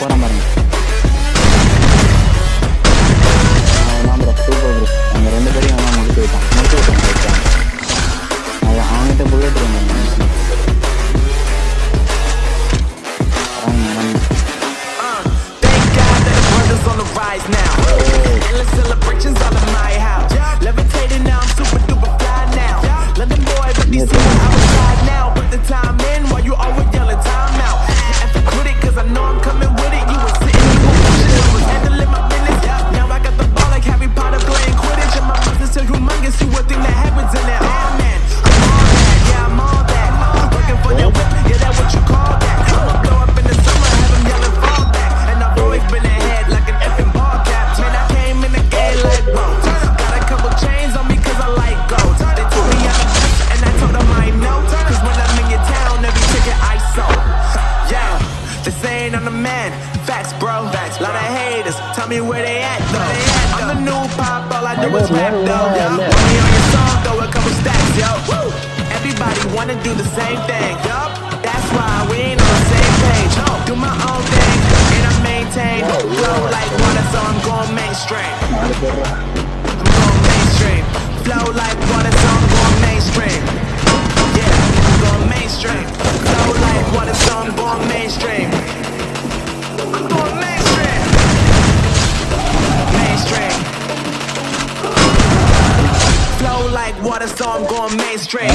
போகிறேன் மாதிரி. அவன் ப்ரோ சூப்பர் ரெண்டு பேரையும் அவன் முடிச்சு விட்டான் முடிச்சு விட்டான் அவன்கிட்ட புல்லட் இருந்தாங்க Facts, bro. Facts, lot of haters. Tell me where they at though. I'm the new pop, all I do is rap though. Put me on your song, throw a couple stacks, yo. Woo! Everybody wanna do the same thing, yup. That's why we ain't on the same page. Do my own thing, and I maintain flow like water, so I'm going mainstream. I'm going mainstream. Flow like water, so I'm going mainstream. So I'm going mainstream.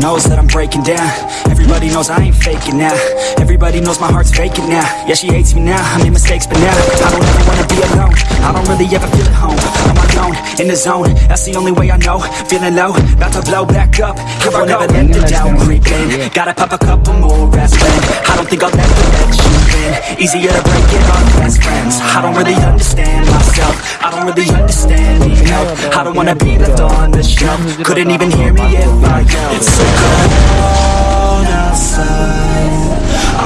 Knows that I'm breaking down. Everybody knows I ain't faking now. Everybody knows my heart's faking now. Yeah, she hates me now. I made mistakes, but now I don't ever wanna be alone. I don't really ever feel at home. My own, in the zone. That's the only way I know. Feeling low, about to blow back up. Here I never let the doubt creep in. Gotta pop a couple more aspirin. I don't think I'll ever let you in. Easier to break it off best friends. I don't really understand myself. I don't really understand need help. I don't wanna be left on the shelf. Couldn't even hear me if I yelled. It's so cold outside.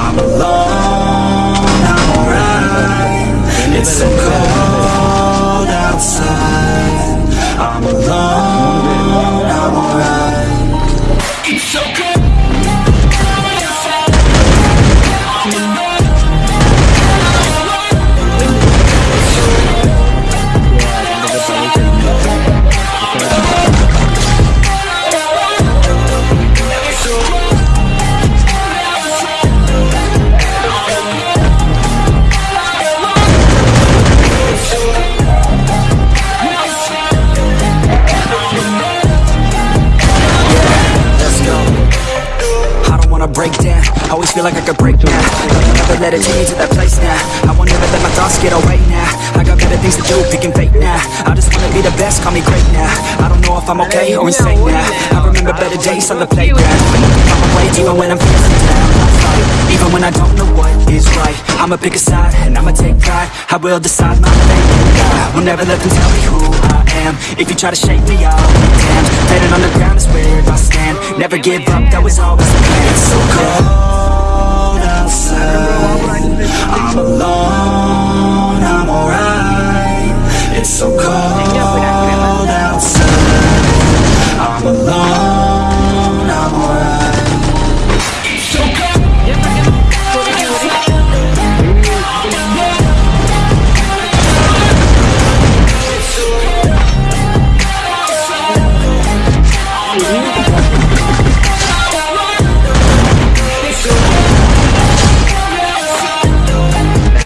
I'm alone. I'm alright. It's so cold outside. I'm alone. I'm alright. It's so cold. Could break now. Never let it take me to that place now. I won't never let my thoughts get away now. I got better things to do, picking fate now. I just wanna be the best, call me great now. I don't know if I'm okay or insane now. I remember better days on the playground. I'm away even when I'm feeling down. I even when I don't know what is right. I'ma pick a side and I'ma take pride. I will decide my fate. I will never let them tell me who I am. If you try to shake me, I'll be damned. Standing on the ground is where I stand. Never give up, that was always the plan. So cold I'm alone, I'm alright. It's so cold.